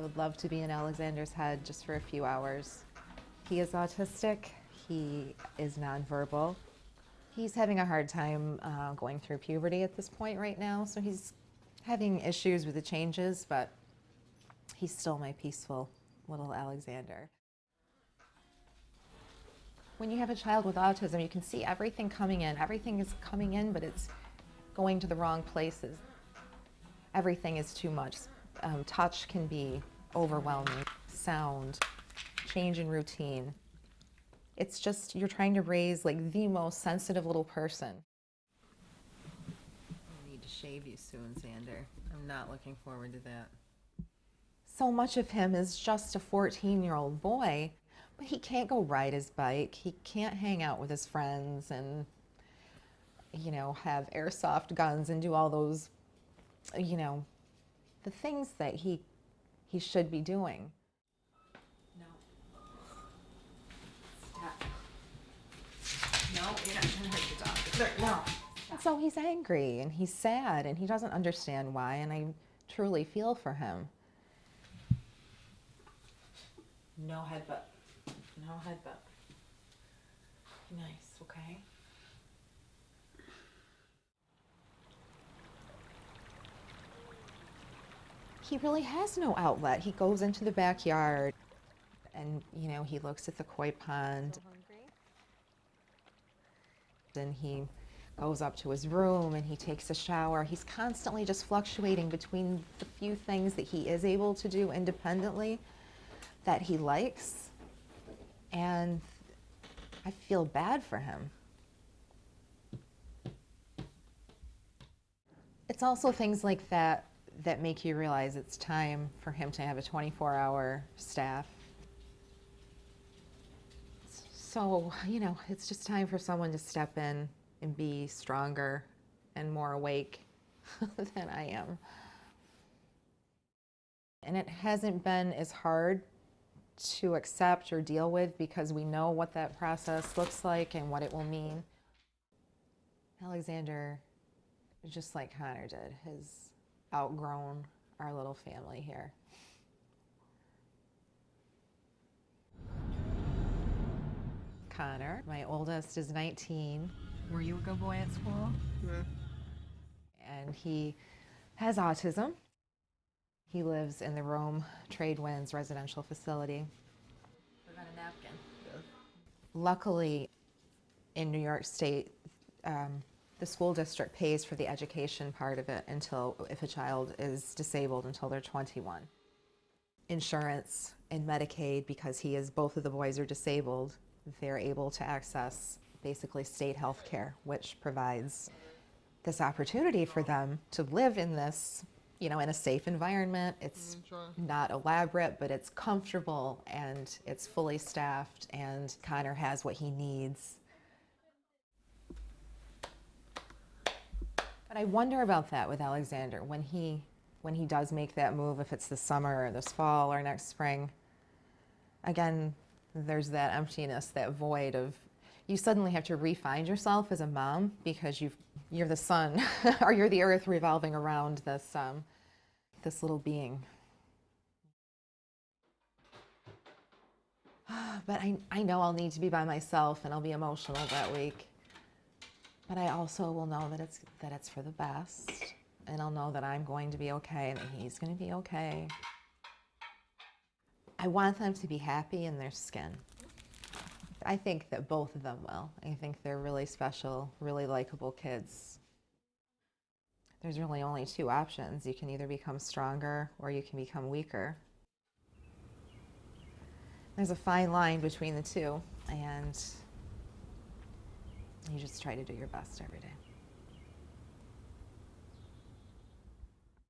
would love to be in Alexander's head just for a few hours. He is autistic. He is nonverbal. He's having a hard time uh, going through puberty at this point right now, so he's having issues with the changes, but he's still my peaceful little Alexander. When you have a child with autism, you can see everything coming in. Everything is coming in, but it's going to the wrong places. Everything is too much. Um, touch can be overwhelming. Sound, change in routine. It's just, you're trying to raise like the most sensitive little person. I need to shave you soon, Xander. I'm not looking forward to that. So much of him is just a 14 year old boy, but he can't go ride his bike. He can't hang out with his friends and, you know, have airsoft guns and do all those, you know, the things that he, he should be doing. No. Stop. No, you're not gonna hurt the dog. There, no. So he's angry and he's sad and he doesn't understand why, and I truly feel for him. No headbutt. No headbutt. Nice, okay? He really has no outlet. He goes into the backyard and, you know, he looks at the koi pond. Then he goes up to his room and he takes a shower. He's constantly just fluctuating between the few things that he is able to do independently that he likes. And I feel bad for him. It's also things like that that make you realize it's time for him to have a 24 hour staff. So, you know, it's just time for someone to step in and be stronger and more awake than I am. And it hasn't been as hard to accept or deal with because we know what that process looks like and what it will mean. Alexander, just like Connor did, has outgrown our little family here. Connor, my oldest, is 19. Were you a good boy at school? Yeah. and he has autism. He lives in the Rome Tradewinds residential facility. Forgot a napkin. Luckily, in New York State, um, the school district pays for the education part of it until, if a child is disabled, until they're 21. Insurance and Medicaid, because he is, both of the boys are disabled, they're able to access basically state health care, which provides this opportunity for them to live in this, you know, in a safe environment. It's mm-hmm. not elaborate, but it's comfortable and it's fully staffed and Connor has what he needs. But I wonder about that with Alexander when he when he does make that move, if it's this summer or this fall or next spring. Again, there's that emptiness, that void of you suddenly have to re-find yourself as a mom because you've, you're the sun or you're the earth revolving around this, um, this little being. But I, I know I'll need to be by myself and I'll be emotional that week. But I also will know that it's, that it's for the best and I'll know that I'm going to be okay and that he's going to be okay. I want them to be happy in their skin. I think that both of them will. I think they're really special, really likable kids. There's really only two options. You can either become stronger or you can become weaker. There's a fine line between the two, and you just try to do your best every day.